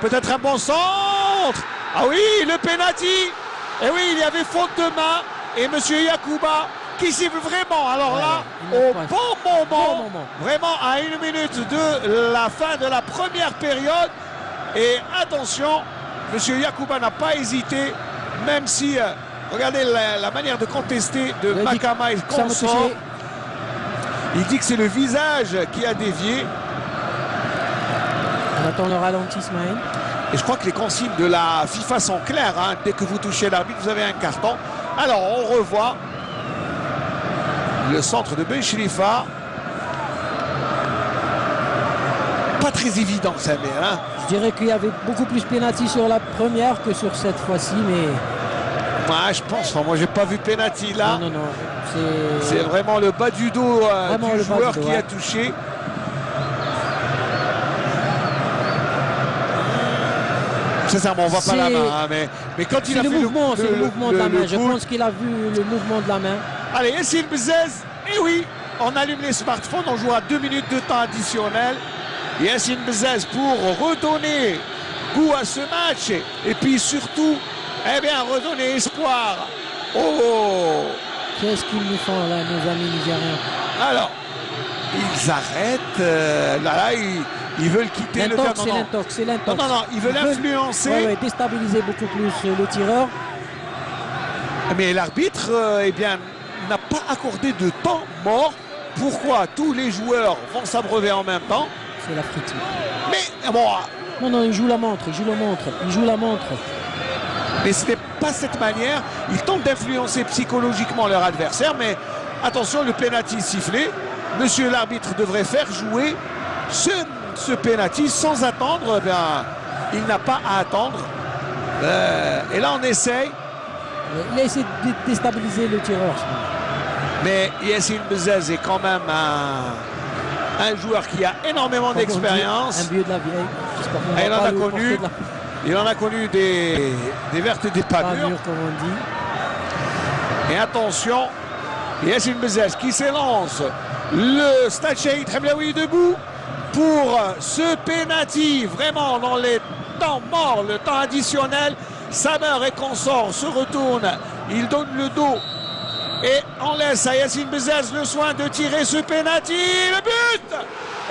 Peut-être un bon centre. Ah oui, le penalty. Et oui, il y avait faute de main. Et Monsieur Yakuba qui siffle vraiment. Alors là, au bon moment, vraiment à une minute de la fin de la première période. Et attention, Monsieur Yakuba n'a pas hésité, même si, euh, regardez la, manière de contester de Makama et consort. Il dit que c'est le visage qui a dévié. On attend le ralentissement. Et je crois que les consignes de la FIFA sont claires. Hein. Dès que vous touchez l'arbitre, vous avez un carton. Alors, on revoit le centre de Ben Pas très évident, ça, mais... Hein. Je dirais qu'il y avait beaucoup plus pénalty sur la première que sur cette fois-ci, mais... Je pense. moi, j'ai pas vu pénalty là. Non, non, non. C'est vraiment le bas du dos euh, du joueur qui a touché. Sincèrement, on voit pas la main. Hein, mais, mais quand il a le fait mouvement, c'est le, mouvement de la main. Je pense qu'il a vu le mouvement de la main. Allez, Yassine Bzez. Et oui, on allume les smartphones. On joue à deux minutes de temps additionnel. Yassine Bzez pour redonner goût à ce match. Et puis surtout, eh bien, redonner espoir. Oh Qu'est-ce qu'ils nous font là, nos amis nigériens? Alors, ils arrêtent. Euh, là, là, ils, veulent quitter le terrain. C'est l'intox. Non, non, non, ils veulent influencer. Ouais, déstabiliser beaucoup plus le tireur. Mais l'arbitre, euh, eh bien, n'a pas accordé de temps mort. Pourquoi tous les joueurs vont s'abreuver en même temps? C'est la friture. Mais bon. Non, non, il joue la montre, il joue la montre, il joue la montre. Mais ce n'est pas cette manière. Ils tentent d'influencer psychologiquement leur adversaire, mais attention, le penalty sifflé. Monsieur l'arbitre devrait faire jouer ce, ce penalty sans attendre. Eh bien, il n'a pas à attendre. Euh, et là, on essaye. Il a essayé de déstabiliser le tireur. Mais Yassine Bezez est quand même un, un joueur qui a énormément d'expérience. Un vieux de la vieille. Et il en a connu. Il en a connu des, des vertes et des pas, mûres. comme on dit. Et attention, Yassine Bezez qui s'élance. Le Stade Shahid debout pour ce penalty. Vraiment dans les temps morts, le temps additionnel. Samer et consort se retournent. Il donne le dos et on laisse à Yassine Bezez le soin de tirer ce penalty. Le but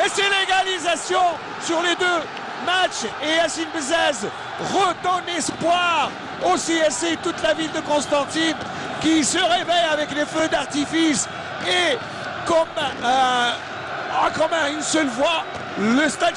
Et c'est l'égalisation sur les deux match et Yassine Bezez redonne espoir au CSC toute la ville de Constantine qui se réveille avec les feux d'artifice et comme, euh, comme une seule voix, le stade